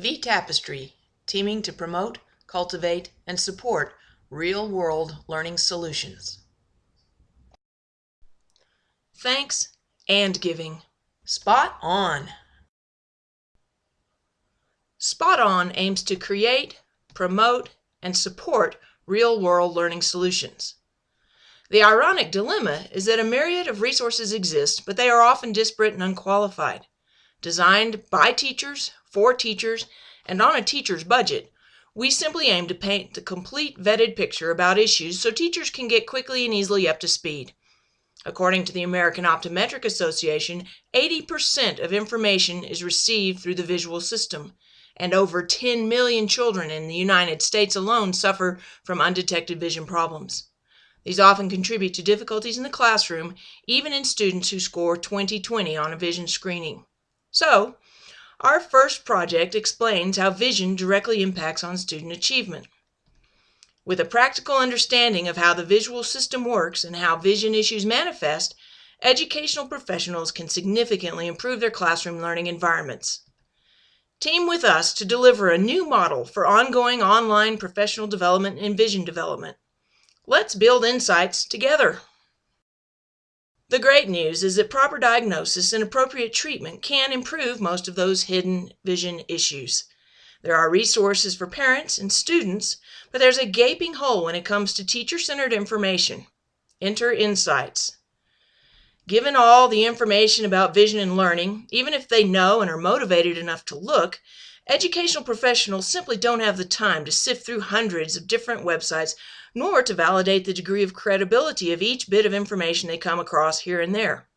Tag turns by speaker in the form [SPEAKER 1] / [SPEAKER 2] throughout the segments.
[SPEAKER 1] V Tapestry, teaming to promote, cultivate, and support real world learning solutions. Thanks and giving. Spot on. Spot On aims to create, promote, and support real world learning solutions. The ironic dilemma is that a myriad of resources exist, but they are often disparate and unqualified. Designed by teachers, for teachers, and on a teacher's budget, we simply aim to paint the complete vetted picture about issues so teachers can get quickly and easily up to speed. According to the American Optometric Association, 80% of information is received through the visual system, and over 10 million children in the United States alone suffer from undetected vision problems. These often contribute to difficulties in the classroom, even in students who score 20/20 on a vision screening. So, our first project explains how vision directly impacts on student achievement. With a practical understanding of how the visual system works and how vision issues manifest, educational professionals can significantly improve their classroom learning environments. Team with us to deliver a new model for ongoing online professional development and vision development. Let's build insights together. The great news is that proper diagnosis and appropriate treatment can improve most of those hidden vision issues. There are resources for parents and students, but there's a gaping hole when it comes to teacher centered information. Enter Insights. Given all the information about vision and learning, even if they know and are motivated enough to look, educational professionals simply don't have the time to sift through hundreds of different websites nor to validate the degree of credibility of each bit of information they come across here and there.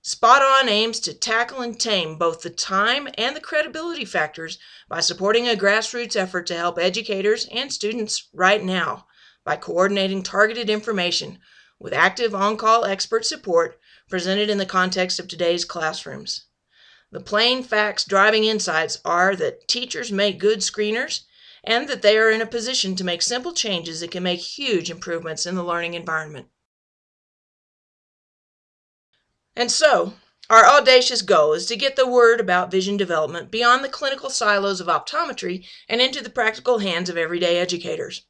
[SPEAKER 1] Spot On aims to tackle and tame both the time and the credibility factors by supporting a grassroots effort to help educators and students right now by coordinating targeted information with active on call expert support presented in the context of today's classrooms. The plain facts driving insights are that teachers make good screeners and that they are in a position to make simple changes that can make huge improvements in the learning environment. And so, our audacious goal is to get the word about vision development beyond the clinical silos of optometry and into the practical hands of everyday educators.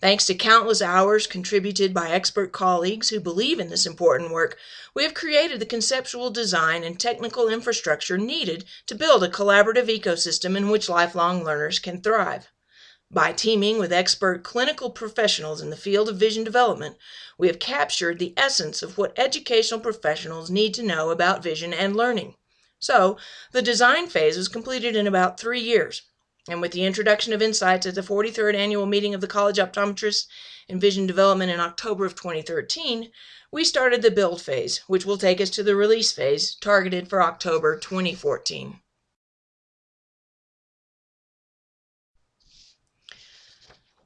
[SPEAKER 1] Thanks to countless hours contributed by expert colleagues who believe in this important work, we have created the conceptual design and technical infrastructure needed to build a collaborative ecosystem in which lifelong learners can thrive. By teaming with expert clinical professionals in the field of vision development, we have captured the essence of what educational professionals need to know about vision and learning. So, the design phase was completed in about three years. And with the introduction of insights at the 43rd annual meeting of the College Optometrists in Vision Development in October of 2013, we started the build phase, which will take us to the release phase, targeted for October 2014.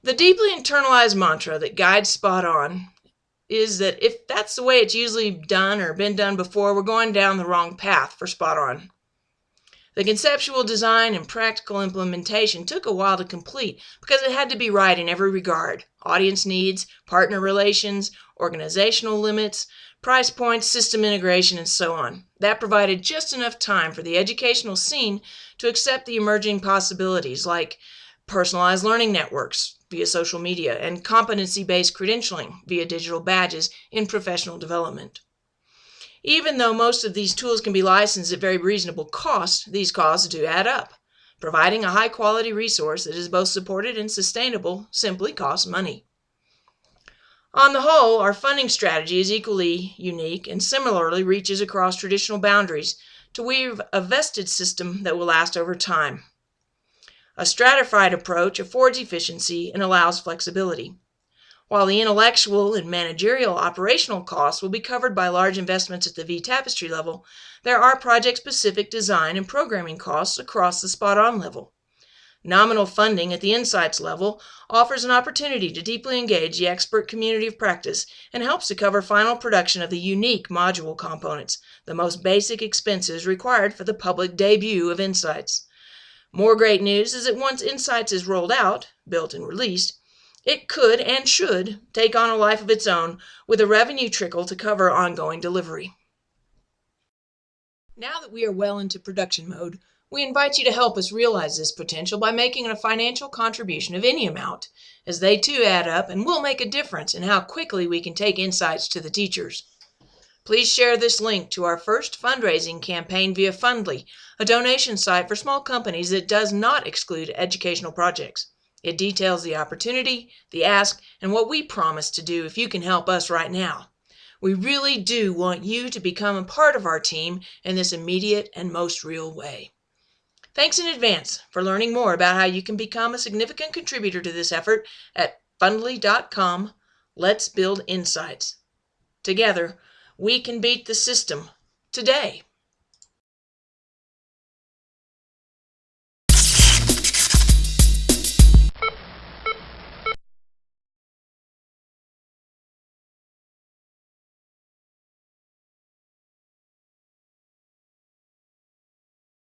[SPEAKER 1] The deeply internalized mantra that guides Spot On is that if that's the way it's usually done or been done before, we're going down the wrong path for Spot On. The conceptual design and practical implementation took a while to complete because it had to be right in every regard audience needs, partner relations, organizational limits, price points, system integration, and so on. That provided just enough time for the educational scene to accept the emerging possibilities like personalized learning networks, via social media, and competency based credentialing via digital badges in professional development. Even though most of these tools can be licensed at very reasonable cost, these costs do add up. Providing a high quality resource that is both supported and sustainable simply costs money. On the whole, our funding strategy is equally unique and similarly reaches across traditional boundaries to weave a vested system that will last over time. A stratified approach affords efficiency and allows flexibility. While the intellectual and managerial operational costs will be covered by large investments at the V Tapestry level, there are project specific design and programming costs across the spot on level. Nominal funding at the Insights level offers an opportunity to deeply engage the expert community of practice and helps to cover final production of the unique module components, the most basic expenses required for the public debut of Insights. More great news is that once Insights is rolled out, built and released, it could and should take on a life of its own with a revenue trickle to cover ongoing delivery. Now that we are well into production mode, We invite you to help us realize this potential by making a financial contribution of any amount, as they too add up and will make a difference in how quickly we can take insights to the teachers. Please share this link to our first fundraising campaign via Fundly, a donation site for small companies that does not exclude educational projects. It details the opportunity, the ask, and what we promise to do if you can help us right now. We really do want you to become a part of our team in this immediate and most real way. Thanks in advance for learning more about how you can become a significant contributor to this effort at fundly.com. Let's build insights. Together, we can beat the system today.